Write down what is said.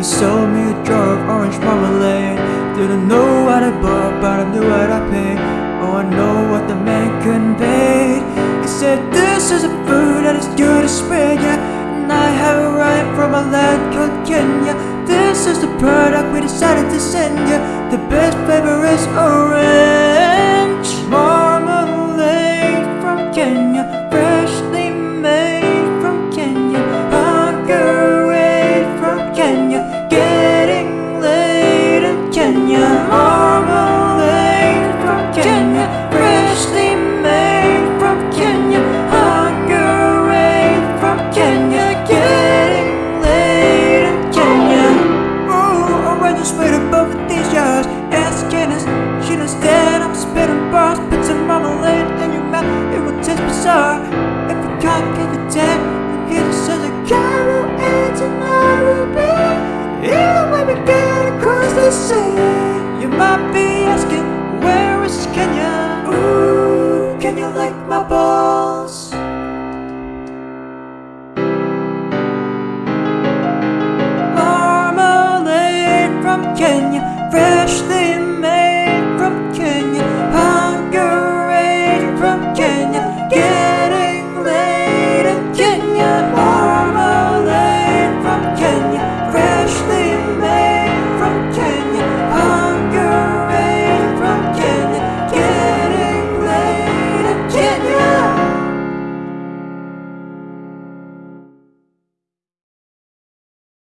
He sold me a jar of orange marmalade. Didn't know what I bought, but I knew what I paid. Oh, I know what the man conveyed He said, this is a food that is good to spread, yeah. And I have right from a land called Kenya This is the product we decided to send you The best flavor is orange Marmalade from Kenya. Freshly made from Kenya. Hunger provocations Ask Janice, she knows that I'm spitting bars Put some marmalade in your mouth, it will taste bizarre If you can't get a dad, you hear the sound of Carol and tomorrow, be Even when we get across the sea You might be asking, where is Kenya? Ooh, can you like my ball?